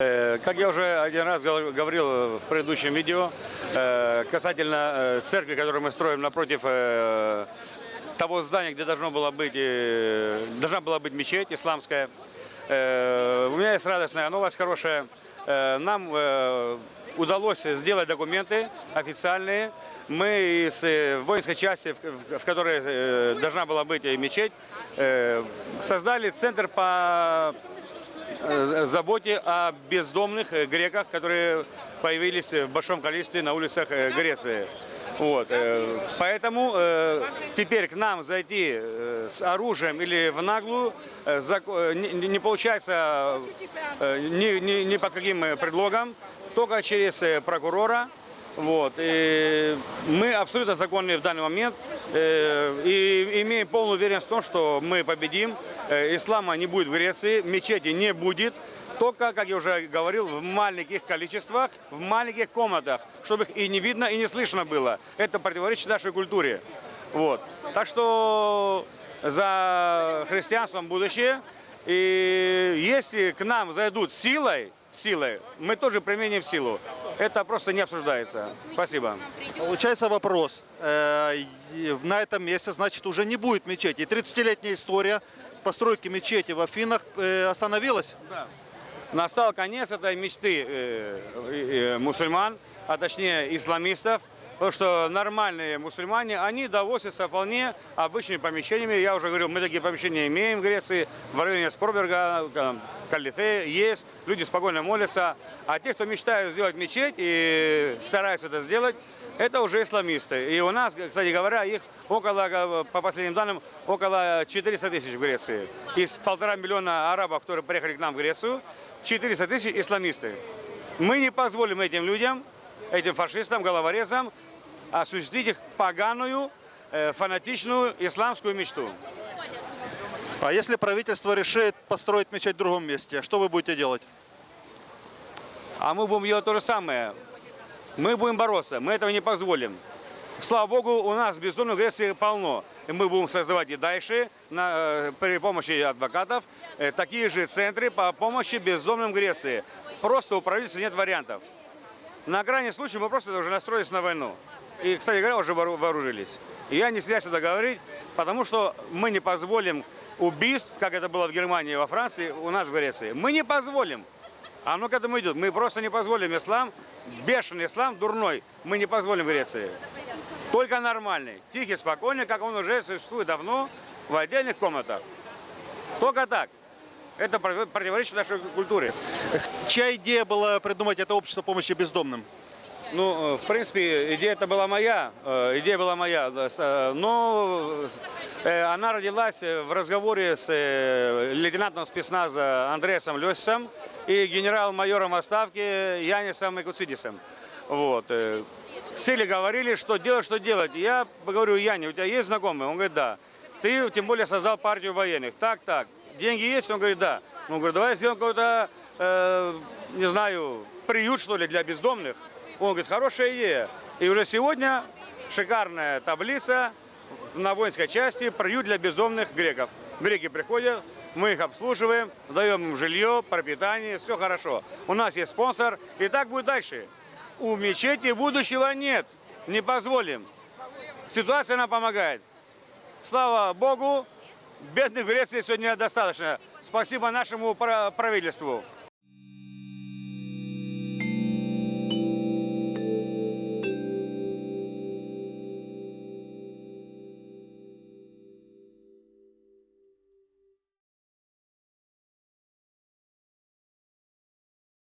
Э, Как я уже один раз гов- говорил в предыдущем видео, э, касательно э, церкви, которую мы строим напротив того здания, где должно было быть, должна была быть мечеть исламская, у меня есть радостная новость, хорошая. Нам удалось сделать документы официальные. Мы из воинской части, в- которой должна была быть мечеть, создали центр по заботе о бездомных э, греках, которые появились в большом количестве на улицах э, Греции. Вот. э, Поэтому э, теперь к нам зайти э, с оружием или в наглую э, э, не получается э, ни, под каким э, предлогом, только через э, прокурора. Вот. И мы абсолютно законные в данный момент э, и имеем полную уверенность в том, что мы победим. Э, Ислама не будет в Греции, мечети не будет. Только, как я уже говорил, в маленьких количествах, в маленьких комнатах, чтобы их и не видно, и не слышно было. Это противоречит нашей культуре. Вот. Так что за христианством будущее. И если к нам зайдут силой, силой, мы тоже применим силу. Это просто не обсуждается. Спасибо. Получается вопрос. Э, На этом месте, значит, уже не будет мечети. И 30-летняя история постройки мечети в Афинах э, остановилась. Настал конец этой мечты э, мусульман, а точнее исламистов, потому что нормальные мусульмане, они довозятся вполне обычными помещениями. Я уже говорил, мы такие помещения имеем в Греции, в районе Спорберга, э, Калите есть, люди спокойно молятся. А те, кто мечтают сделать мечеть и стараются это сделать, это уже исламисты. И у нас, кстати говоря, их около, э, по последним данным, около 400 тысяч в Греции. Из полтора миллиона арабов, которые приехали к нам в Грецию, 400 тысяч исламисты. Мы не позволим этим людям, этим фашистам, головорезам осуществить их поганую, э, фанатичную исламскую мечту. А если правительство решит построить мечеть в другом месте, что вы будете делать? А мы будем делать то же самое. Мы будем бороться, мы этого не позволим. Слава Богу, у нас бездомных в Греции полно. И мы будем создавать и дальше на, э, при помощи адвокатов э, такие же центры по помощи бездомным в Греции. Просто у правительства нет вариантов. На крайний случай мы просто уже настроились на войну. И, кстати говоря, уже воору- вооружились. И я не стесняюсь это говорить, потому что мы не позволим убийств, как это было в Германии и во Франции, у нас в Греции. Мы не позволим. А оно к этому идет. Мы просто не позволим ислам, бешеный ислам, дурной, мы не позволим в Греции. Только нормальный, тихий, спокойный, как он уже существует давно в отдельных комнатах. Только так. Это против- противоречит нашей культуре. Чья идея была придумать это общество помощи бездомным? Ну, э, в принципе, идея это была моя, э, идея была моя, э, но она родилась в разговоре с лейтенантом спецназа Андреасом Лесисом и генерал-майором в отставке Янисом Экуцидисом. Вот. Сели говорили, что делать, что делать. Я говорю, Яни, у тебя есть знакомые? Он говорит, да. Ты тем более создал партию военных. Так, так. Деньги есть? Он говорит, да. Он говорит, давай сделаем какой-то, э, не знаю, приют, что ли, для бездомных. Он говорит, хорошая идея. И уже сегодня шикарная таблица на воинской части приют для бездомных греков. Греки приходят, мы их обслуживаем, даем им жилье, пропитание, все хорошо. У нас есть спонсор, и так будет дальше. У мечети будущего нет, не позволим. Ситуация нам помогает. Слава Богу, бедных в Греции сегодня достаточно. Спасибо нашему пра- правительству.